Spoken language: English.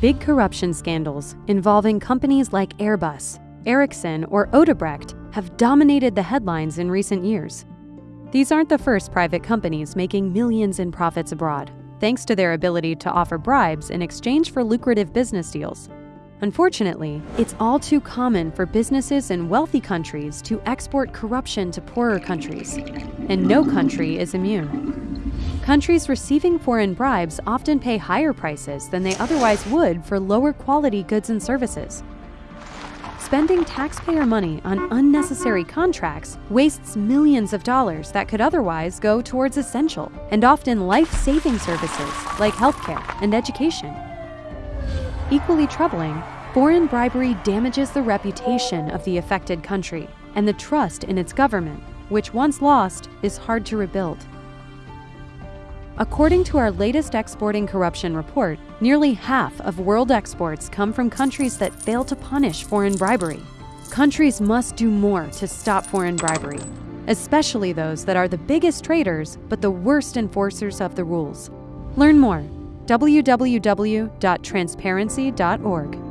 Big corruption scandals involving companies like Airbus, Ericsson, or Odebrecht have dominated the headlines in recent years. These aren't the first private companies making millions in profits abroad, thanks to their ability to offer bribes in exchange for lucrative business deals. Unfortunately, it's all too common for businesses in wealthy countries to export corruption to poorer countries, and no country is immune. Countries receiving foreign bribes often pay higher prices than they otherwise would for lower quality goods and services. Spending taxpayer money on unnecessary contracts wastes millions of dollars that could otherwise go towards essential and often life saving services like healthcare and education. Equally troubling, foreign bribery damages the reputation of the affected country and the trust in its government, which once lost is hard to rebuild. According to our latest exporting corruption report, nearly half of world exports come from countries that fail to punish foreign bribery. Countries must do more to stop foreign bribery, especially those that are the biggest traders but the worst enforcers of the rules. Learn more www.transparency.org.